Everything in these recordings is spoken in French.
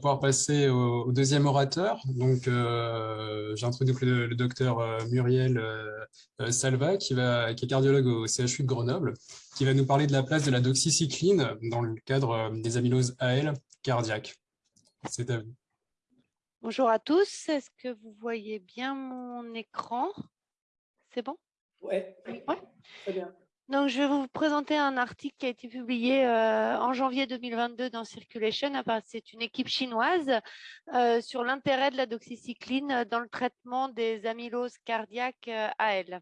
pouvoir passer au, deuxième orateur. Donc, j'introduis le, le, docteur Muriel Salva, qui, va, qui est cardiologue au CHU de Grenoble, qui va nous parler de la place de la doxycycline dans le cadre des amyloses AL cardiaques. C'est à vous. Bonjour à tous. Est-ce que vous voyez bien mon écran? C'est bon? Oui. Ouais. Très bien. Donc, je vais vous présenter un article qui a été publié euh, en janvier 2022 dans Circulation. C'est une équipe chinoise euh, sur l'intérêt de la doxycycline dans le traitement des amyloses cardiaques euh, AL.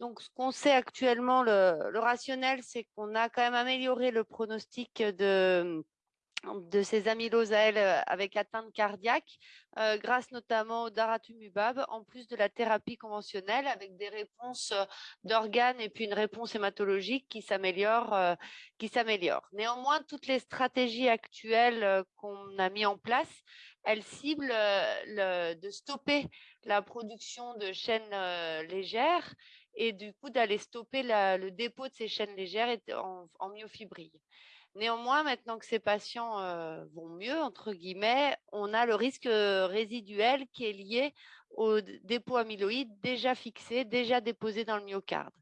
Donc, ce qu'on sait actuellement, le rationnel, c'est qu'on a quand même amélioré le pronostic de de ces amyloses à euh, avec atteinte cardiaque, euh, grâce notamment au daratumumab, en plus de la thérapie conventionnelle, avec des réponses euh, d'organes et puis une réponse hématologique qui s'améliore. qui s'améliore. Néanmoins, toutes les stratégies actuelles qu'on a mis en place, elles ciblent de stopper la production de chaînes légères et du coup d'aller stopper le dépôt de ces chaînes légères en, en myofibrille. Néanmoins, maintenant que ces patients vont mieux, entre guillemets, on a le risque résiduel qui est lié au dépôt amyloïde déjà fixé, déjà déposé dans le myocarde.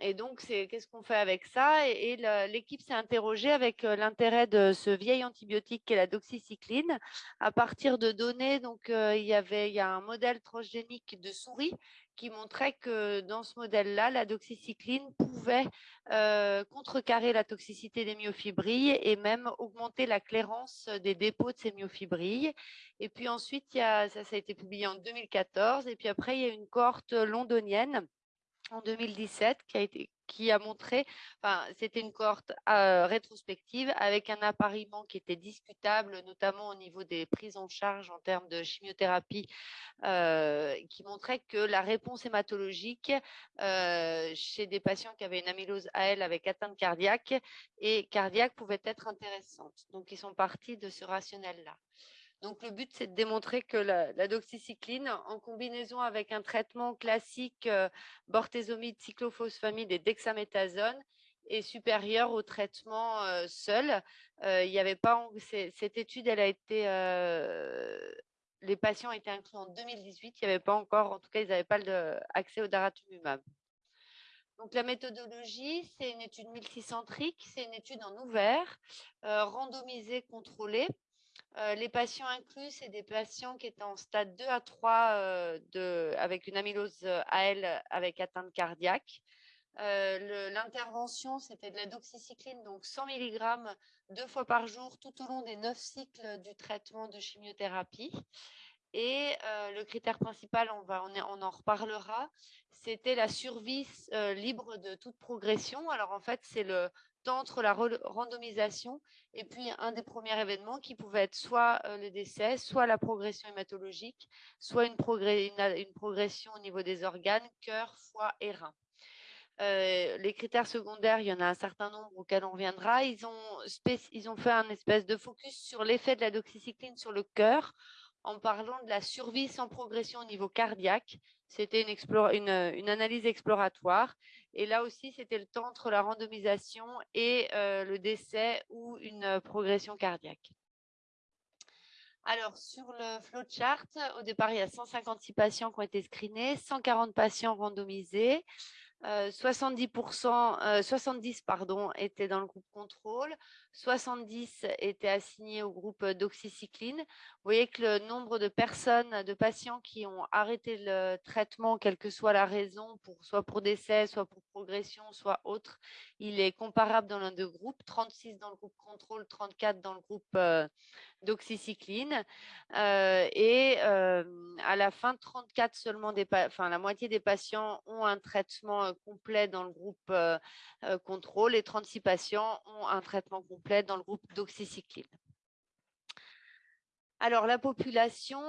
et donc, qu'est-ce qu'on fait avec ça? Et, l'équipe s'est interrogée avec l'intérêt de ce vieil antibiotique qui est la doxycycline. À partir de données, donc il y avait il y a un modèle transgénique de souris qui montrait que dans ce modèle-là, la doxycycline pouvait euh, contrecarrer la toxicité des myofibrilles et même augmenter la clairance des dépôts de ces myofibrilles. Et puis ensuite, ça, ça a été publié en 2014. Et puis après, il y a une cohorte londonienne en 2017 qui a montré, c'était une cohorte euh, rétrospective avec un appariement qui était discutable, notamment au niveau des prises en charge en termes de chimiothérapie, euh, qui montrait que la réponse hématologique euh, chez des patients qui avaient une amylose AL avec atteinte cardiaque et cardiaque pouvait être intéressante. Donc, ils sont partis de ce rationnel-là. Donc, le but, c'est de démontrer que la, doxycycline, en combinaison avec un traitement classique euh, bortezomide, cyclophosphamide et dexaméthasone, est supérieure au traitement euh, seul. Euh, avait pas cette étude, elle a été les patients étaient inclus en 2018. Il n'y avait pas encore, en tout cas, ils n'avaient pas accès au daratumumab. Donc, la méthodologie, c'est une étude multicentrique, c'est une étude en ouvert, randomisée, contrôlée. Euh, les patients inclus, c'est des patients qui étaient en stade 2 à 3 euh, de, avec une amylose euh, AL avec atteinte cardiaque. L'intervention, c'était de la doxycycline, donc 100 mg deux fois par jour tout au long des neuf cycles du traitement de chimiothérapie. Et le critère principal, on, va, on, on en reparlera, c'était la survie libre de toute progression. Alors en fait, c'est le entre la randomisation et puis un des premiers événements qui pouvait être soit euh, le décès, soit la progression hématologique, soit une, progression au niveau des organes, cœur, foie et rein. Euh, les critères secondaires, il y en a un certain nombre auxquels on reviendra. Ils ont, ils ont fait un espèce de focus sur l'effet de la doxycycline sur le cœur en parlant de la survie sans progression au niveau cardiaque. C'était une, analyse exploratoire. Et là aussi, c'était le temps entre la randomisation et euh, le décès ou une euh, progression cardiaque. Alors, sur le flowchart, au départ, il y a 156 patients qui ont été screenés, 140 patients randomisés. 70%, 70 pardon, étaient dans le groupe contrôle, 70 étaient assignés au groupe d'oxycycline. Vous voyez que le nombre de personnes, de patients qui ont arrêté le traitement, quelle que soit la raison, soit pour décès, soit pour progression, soit autre, il est comparable dans l'un des groupes, 36 dans le groupe contrôle, 34 dans le groupe d'oxycycline. et à la fin, 34 seulement des, enfin, la moitié des patients ont un traitement complet dans le groupe contrôle et 36 patients ont un traitement complet dans le groupe d'oxycycline. Alors, la population,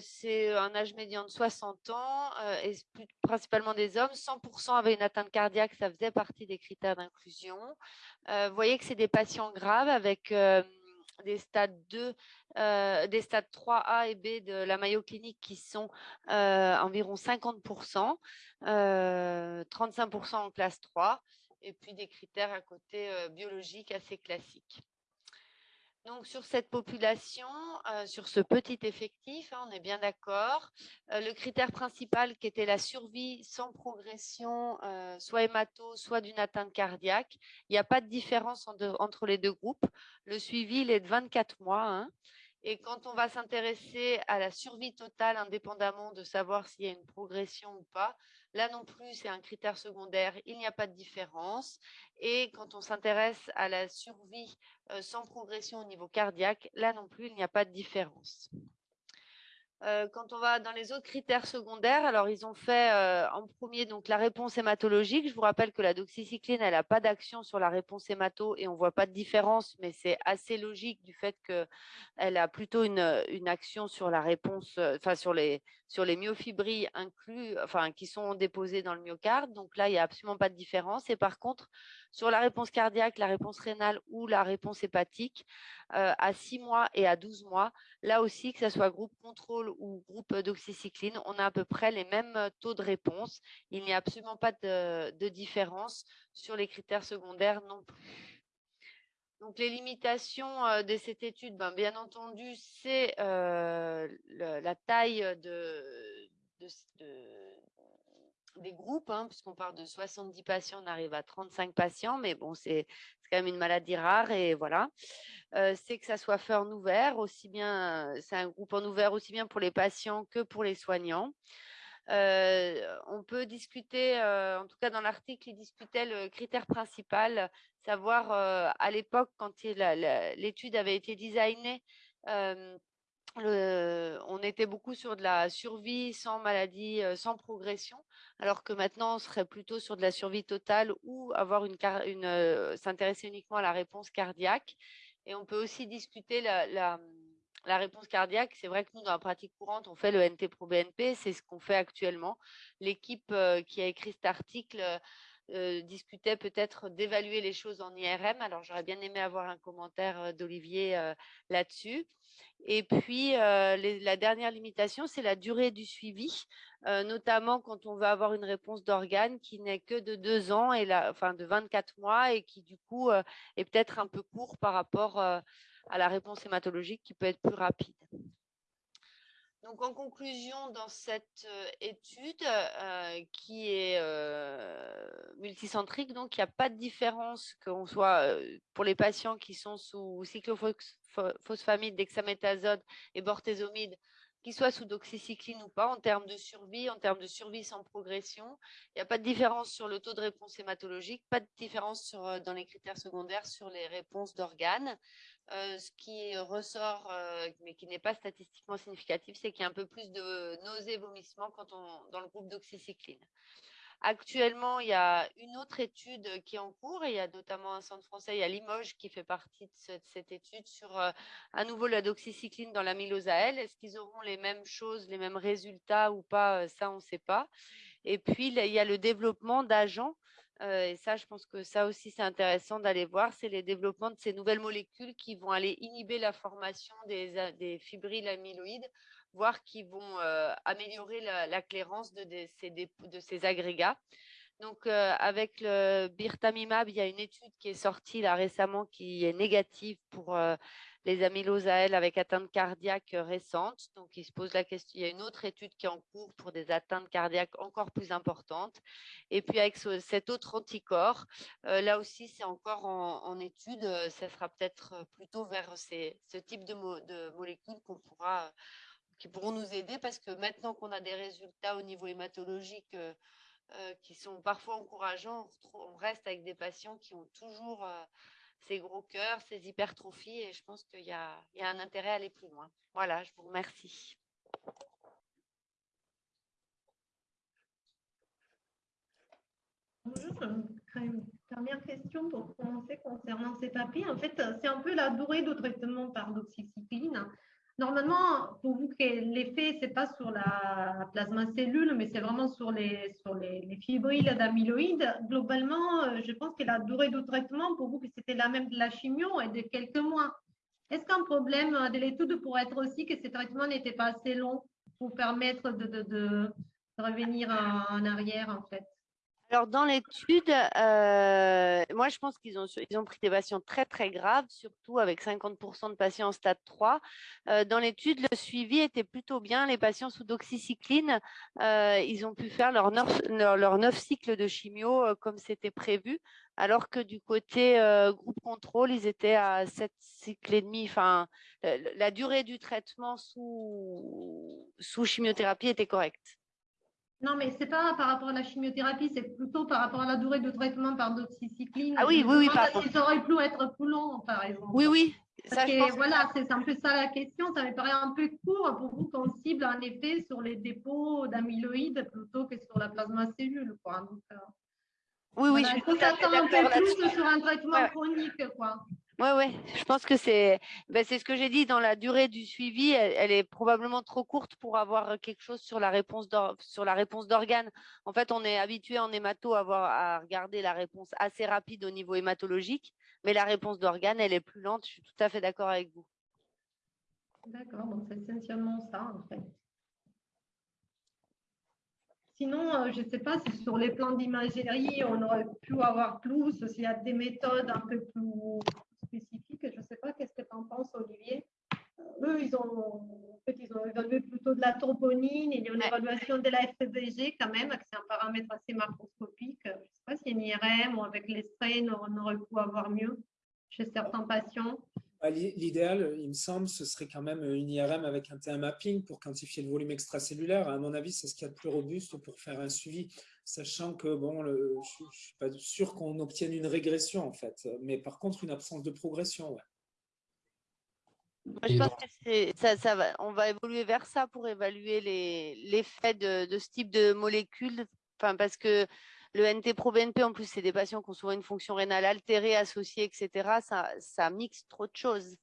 c'est un âge médian de 60 ans et principalement des hommes. 100% avaient une atteinte cardiaque, ça faisait partie des critères d'inclusion. vous voyez que c'est des patients graves avec des stades 2, des stades 3A et B de la Mayo clinique qui sont environ 50%, 35% en classe 3, et puis des critères à côté biologiques assez classiques. Donc, sur cette population, euh, sur ce petit effectif, hein, on est bien d'accord. Euh, le critère principal qui était la survie sans progression, euh, soit hémato, soit d'une atteinte cardiaque, il n'y a pas de différence entre les deux groupes. Le suivi, il est de 24 mois. Hein. Et quand on va s'intéresser à la survie totale, indépendamment de savoir s'il y a une progression ou pas, là non plus, c'est un critère secondaire, il n'y a pas de différence. Et quand on s'intéresse à la survie euh, sans progression au niveau cardiaque, là non plus, il n'y a pas de différence. Euh, quand on va dans les autres critères secondaires, alors ils ont fait euh, en premier donc la réponse hématologique. Je vous rappelle que la doxycycline, elle n'a pas d'action sur la réponse hémato et on ne voit pas de différence, mais c'est assez logique du fait qu'elle a plutôt une, action sur la réponse, euh, enfin sur les, sur les myofibrilles inclus, enfin qui sont déposées dans le myocarde. Donc là, il n'y a absolument pas de différence. Et par contre, sur la réponse cardiaque, la réponse rénale ou la réponse hépatique, à 6 mois et à 12 mois, là aussi, que ce soit groupe contrôle ou groupe d'oxycycline, on a à peu près les mêmes taux de réponse. Il n'y a absolument pas de, différence sur les critères secondaires non plus. Donc, les limitations de cette étude, ben, bien entendu, c'est la taille de, des groupes, hein, puisqu'on part de 70 patients, on arrive à 35 patients, mais bon, c'est quand même une maladie rare et voilà. C'est que ça soit fait en ouvert, aussi bien, c'est un groupe en ouvert aussi bien pour les patients que pour les soignants. Euh, on peut discuter, euh, en tout cas dans l'article, il discutait le critère principal, savoir à l'époque, quand l'étude avait été designée, on était beaucoup sur de la survie sans maladie, sans progression, alors que maintenant on serait plutôt sur de la survie totale ou avoir une, s'intéresser uniquement à la réponse cardiaque. Et on peut aussi discuter la, réponse cardiaque. C'est vrai que nous, dans la pratique courante, on fait le NT-proBNP, c'est ce qu'on fait actuellement. L'équipe qui a écrit cet article discutait peut-être d'évaluer les choses en IRM. Alors j'aurais bien aimé avoir un commentaire d'Olivier là-dessus. Et puis, la dernière limitation, c'est la durée du suivi, notamment quand on veut avoir une réponse d'organe qui n'est que de deux ans, et la, enfin de 24 mois, et qui du coup est peut-être un peu court par rapport à la réponse hématologique qui peut être plus rapide. Donc, en conclusion, dans cette étude qui est multicentrique, il n'y a pas de différence qu'on soit pour les patients qui sont sous cyclophosphamide, dexaméthasone et bortezomide, qu'ils soient sous doxycycline ou pas, en termes de survie, en termes de survie sans progression. Il n'y a pas de différence sur le taux de réponse hématologique, pas de différence sur, dans les critères secondaires sur les réponses d'organes. Euh, ce qui ressort, euh, mais qui n'est pas statistiquement significatif, c'est qu'il y a un peu plus de nausées, vomissements quand on, dans le groupe d'oxycycline. Actuellement, il y a une autre étude qui est en cours et il y a notamment un centre français, il y a Limoges qui fait partie de cette, étude sur euh, à nouveau la doxycycline dans l'amylose à L. Est-ce qu'ils auront les mêmes choses, les mêmes résultats ou pas Ça, on ne sait pas. Et puis, il y a le développement d'agents et ça, je pense que ça aussi, c'est intéressant d'aller voir, c'est les développements de ces nouvelles molécules qui vont aller inhiber la formation des fibrilles amyloïdes, voire qui vont améliorer la, clairance de, ces, de, ces, agrégats. Donc, avec le birtamimab, il y a une étude qui est sortie là récemment qui est négative pour les amyloses à L avec atteinte cardiaque récente. Donc, il se pose la question. Il y a une autre étude qui est en cours pour des atteintes cardiaques encore plus importantes. Et puis, avec cet autre anticorps, euh, là aussi, c'est encore en, étude. Ça sera peut-être plutôt vers ce type de, de molécules qu'on pourra, qui pourront nous aider parce que maintenant qu'on a des résultats au niveau hématologique euh, euh, qui sont parfois encourageants, on reste avec des patients qui ont toujours ces gros cœurs, ces hypertrophies, et je pense qu'il y, a, un intérêt à aller plus loin. Voilà, je vous remercie. Bonjour, une dernière question pour commencer concernant ces papiers. En fait, c'est un peu la durée de traitement par doxycycline. Normalement, pour vous, l'effet, ce n'est pas sur la plasma cellule, mais c'est vraiment sur les, sur les, les fibrilles d'amyloïdes. Globalement, euh, je pense que la durée de traitement, pour vous, que c'était la même de la chimio, est de quelques mois. Est-ce qu'un problème de l'étude pourrait être aussi que ce traitement n'était pas assez long pour permettre de revenir en, arrière, en fait? Alors, dans l'étude, euh, moi, je pense qu'ils ont, ils ont pris des patients très, très graves, surtout avec 50% de patients en stade 3. Euh, dans l'étude, le suivi était plutôt bien. Les patients sous doxycycline, euh, ils ont pu faire leurs neuf, cycles de chimio comme c'était prévu, alors que du côté groupe contrôle, ils étaient à 7 cycles et demi. Enfin, la durée du traitement sous, sous chimiothérapie était correcte. Non, mais ce n'est pas par rapport à la chimiothérapie, c'est plutôt par rapport à la durée de traitement par doxycycline. Ah oui, oui, oui. Ils auraient pu être plus long, par exemple. Oui, oui. Ça, voilà, c'est un peu ça la question. Ça me paraît un peu court pour vous qu'on cible en effet sur les dépôts d'amyloïdes plutôt que sur la plasma cellule. Quoi. Donc, euh, oui, oui, je suis un peu plus sur un traitement chronique. Quoi. Oui, oui, je pense que c'est ben, ce que j'ai dit dans la durée du suivi, elle, est probablement trop courte pour avoir quelque chose sur la réponse d'organes. En fait, on est habitué en hémato à, avoir, à regarder la réponse assez rapide au niveau hématologique, mais la réponse d'organes, elle est plus lente. Je suis tout à fait d'accord avec vous. D'accord, donc c'est essentiellement ça en fait. Sinon, euh, je ne sais pas si sur les plans d'imagerie, on aurait pu avoir plus, s'il y a des méthodes un peu plus spécifique. Je ne sais pas qu'est-ce que tu en penses, Olivier? Euh, eux, ils ont, en fait, ils ont évalué plutôt de la troponine. Il y a une évaluation de la FBG quand même, c'est un paramètre assez macroscopique. Je ne sais pas si une IRM ou avec les strains, on aurait pu avoir mieux chez certains patients. Bah, l'idéal, il me semble, ce serait quand même une IRM avec un TA mapping pour quantifier le volume extracellulaire. À mon avis, c'est ce qu'il y a de plus robuste pour faire un suivi sachant que bon, je ne suis pas sûr qu'on obtienne une régression en fait, mais par contre une absence de progression. Ouais. je pense que ça, ça va, on va évoluer vers ça pour évaluer l'effet de, de, ce type de molécules, enfin, parce que le NT-proBNP, en plus, c'est des patients qui ont souvent une fonction rénale altérée, associée, etc. Ça, ça mixe trop de choses.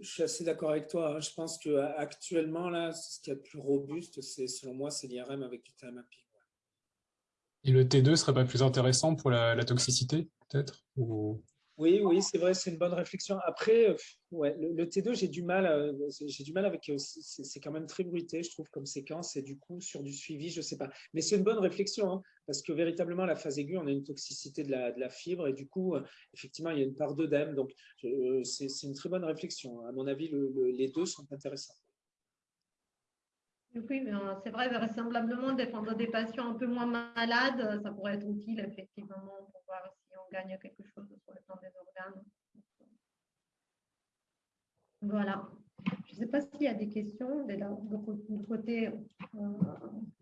Je suis assez d'accord avec toi. Hein. Je pense qu'actuellement, là, ce qui est le plus robuste, c'est selon moi, c'est l'IRM avec du TMAPI. Et le T2 serait pas plus intéressant pour la, toxicité, peut-être Oui, oui, c'est vrai, c'est une bonne réflexion. Après, euh, le, T2, j'ai du mal, euh, j'ai du mal avec, euh, c'est quand même très bruité, je trouve, comme séquence, et du coup, sur du suivi, je sais pas. Mais c'est une bonne réflexion, hein, parce que véritablement, la phase aiguë, on a une toxicité de la, de la fibre, et du coup, effectivement, il y a une part d'œdème, donc c'est une très bonne réflexion. À mon avis, les deux sont intéressants. Oui, mais euh, c'est vrai, vraisemblablement, défendre des patients un peu moins malades, ça pourrait être utile, effectivement, pour voir si on gagne quelque chose sur le plan des organes. Voilà. Je ne sais pas s'il y a des questions de l'autre côté. Euh,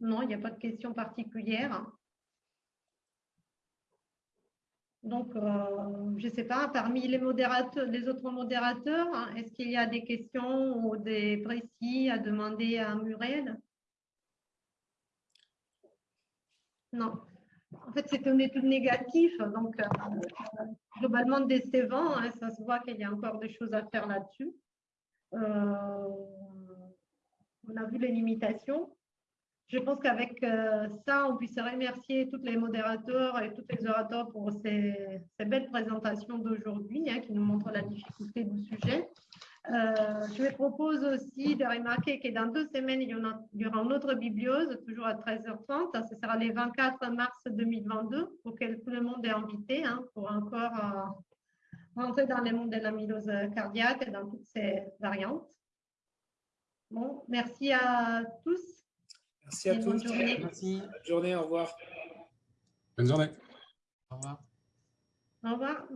non, il n'y a pas de questions particulières. Donc, euh, je ne sais pas, parmi les, modérateurs, les autres modérateurs, hein, est-ce qu'il y a des questions ou des précis à demander à Muriel? Non. En fait, c'est une étude négative, donc euh, globalement décevant. Hein, ça se voit qu'il y a encore des choses à faire là-dessus. Euh, on a vu les limitations je pense qu'avec euh, ça, on puisse remercier tous les modérateurs et tous les orateurs pour ces, belles présentations d'aujourd'hui hein, qui nous montrent la difficulté du sujet. Euh, je vous propose aussi de remarquer que dans deux semaines, il y, aura une autre bibliose, toujours à 13h30. Ce sera le 24 mars 2022, auquel tout le monde est invité hein, pour encore euh, rentrer dans le monde de l'amylose cardiaque et dans toutes ses variantes. Bon, merci à tous. Merci à tous. Bonne journée. Merci. Bonne journée, au revoir. Bonne journée. Au revoir. Au revoir.